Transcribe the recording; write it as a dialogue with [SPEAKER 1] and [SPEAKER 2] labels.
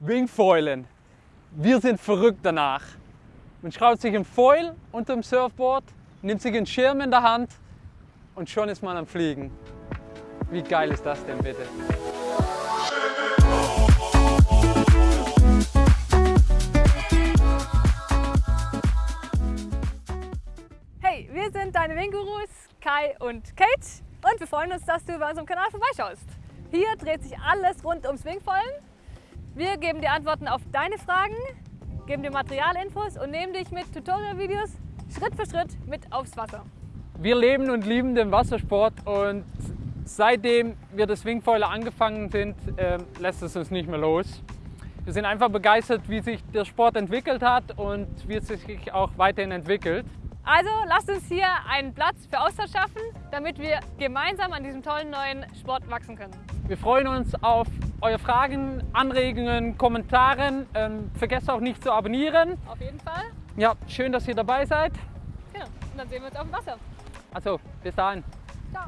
[SPEAKER 1] Wingfoilen. Wir sind verrückt danach. Man schraubt sich ein Foil unter dem Surfboard, nimmt sich einen Schirm in der Hand und schon ist man am Fliegen. Wie geil ist das denn bitte?
[SPEAKER 2] Hey, wir sind deine Wingurus, Kai und Kate und wir freuen uns, dass du bei unserem Kanal vorbeischaust. Hier dreht sich alles rund ums Wingfoilen. Wir geben dir Antworten auf deine Fragen, geben dir Materialinfos und nehmen dich mit Tutorial-Videos Schritt für Schritt mit aufs Wasser.
[SPEAKER 1] Wir leben und lieben den Wassersport und seitdem wir das Wingfoiler angefangen sind, äh, lässt es uns nicht mehr los. Wir sind einfach begeistert, wie sich der Sport entwickelt hat und wie es sich auch weiterhin entwickelt.
[SPEAKER 2] Also lasst uns hier einen Platz für Austausch schaffen, damit wir gemeinsam an diesem tollen neuen Sport wachsen können.
[SPEAKER 1] Wir freuen uns auf eure Fragen, Anregungen, Kommentare. Ähm, vergesst auch nicht zu abonnieren.
[SPEAKER 2] Auf jeden Fall.
[SPEAKER 1] Ja, schön, dass ihr dabei seid.
[SPEAKER 2] Genau. Und dann sehen wir uns auf dem Wasser.
[SPEAKER 1] Also, bis dahin.
[SPEAKER 2] Ciao.